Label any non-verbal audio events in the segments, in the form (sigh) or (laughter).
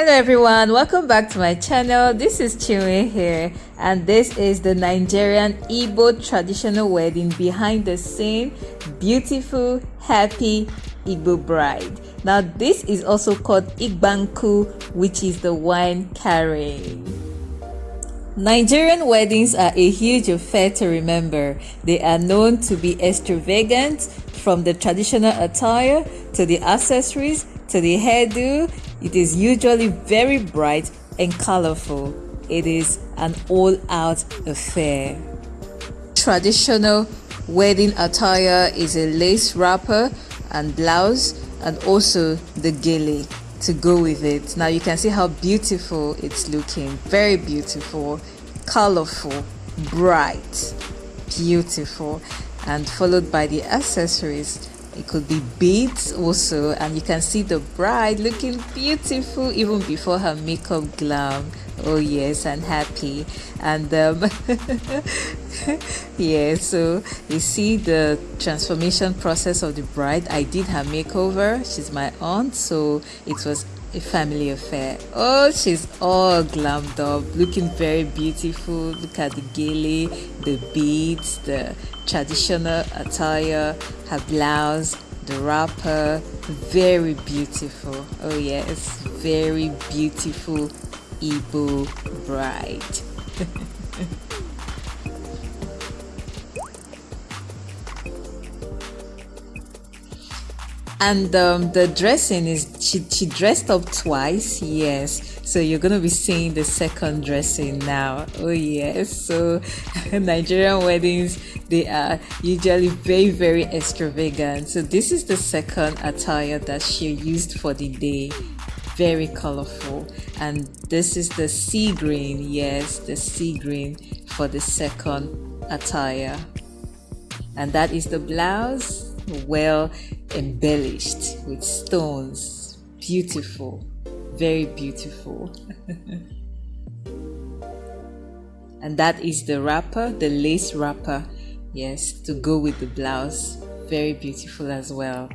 Hello everyone, welcome back to my channel. This is Chinwe here and this is the Nigerian Igbo traditional wedding behind the scene. Beautiful, happy Igbo bride. Now this is also called Igba Nkwu which is the wine carrying. Nigerian weddings are a huge affair to remember. They are known to be extravagant from the traditional attire to the accessories to the hairdo it is usually very bright and colorful. It is an all out affair. Traditional wedding attire is a lace wrapper and blouse and also the gele to go with it. Now you can see how beautiful it's looking. Very beautiful, colorful, bright, beautiful and followed by the accessories it could be beads also and you can see the bride looking beautiful even before her makeup glam oh yes and happy and um (laughs) yeah so you see the transformation process of the bride i did her makeover she's my aunt so it was a family affair. Oh, she's all glammed up, looking very beautiful. Look at the gele, the beads, the traditional attire, her blouse, the wrapper. Very beautiful. Oh, yes, very beautiful Igbo bride. (laughs) and um, the dressing is she, she dressed up twice yes. So you're gonna be seeing the second dressing now. Oh yes. So (laughs) nigerian weddings they are usually very very extravagant. So this is the second attire that she used for the day very colorful and this is the sea green yes the sea green for the second attire and that is the blouse well embellished with stones. Beautiful, very beautiful. (laughs) and that is the wrapper, the lace wrapper. Yes, to go with the blouse. Very beautiful as well.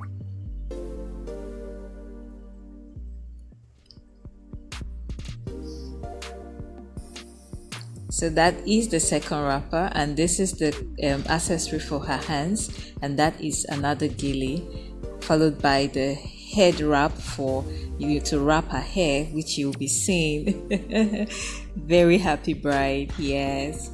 So that is the second wrapper and this is the um, accessory for her hands and that is another gele followed by the head wrap for you to wrap her hair which you'll be seeing. (laughs) Very happy bride, yes.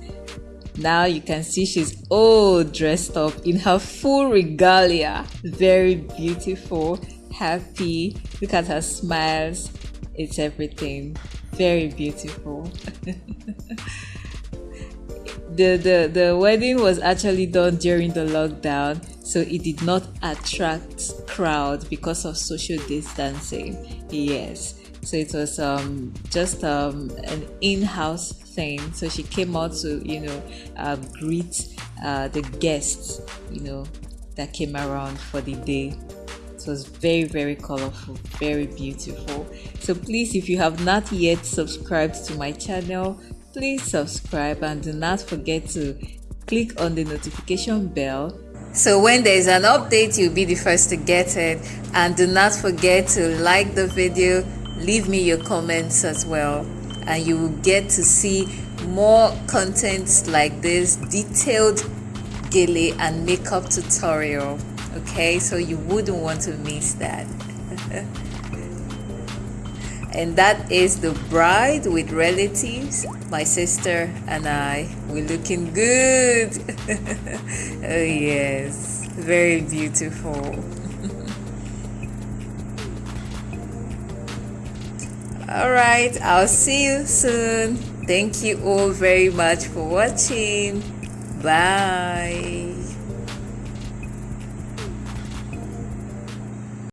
Now you can see she's all dressed up in her full regalia. Very beautiful, happy. Look at her smiles. It's everything. Very beautiful. (laughs) the, the the wedding was actually done during the lockdown so it did not attract crowd because of social distancing. Yes. So it was um, just um, an in-house thing. So she came out to you know um, greet uh, the guests you know that came around for the day. It was very very colorful very beautiful. So please if you have not yet subscribed to my channel please subscribe and do not forget to click on the notification bell. So when there is an update you'll be the first to get it. And do not forget to like the video leave me your comments as well. And you will get to see more contents like this detailed gele and makeup tutorial. Okay so you wouldn't want to miss that (laughs) and that is the bride with relatives my sister and i. We're looking good. (laughs) Oh yes. Very beautiful. (laughs) All right. I'll see you soon. Thank you all very much for watching. Bye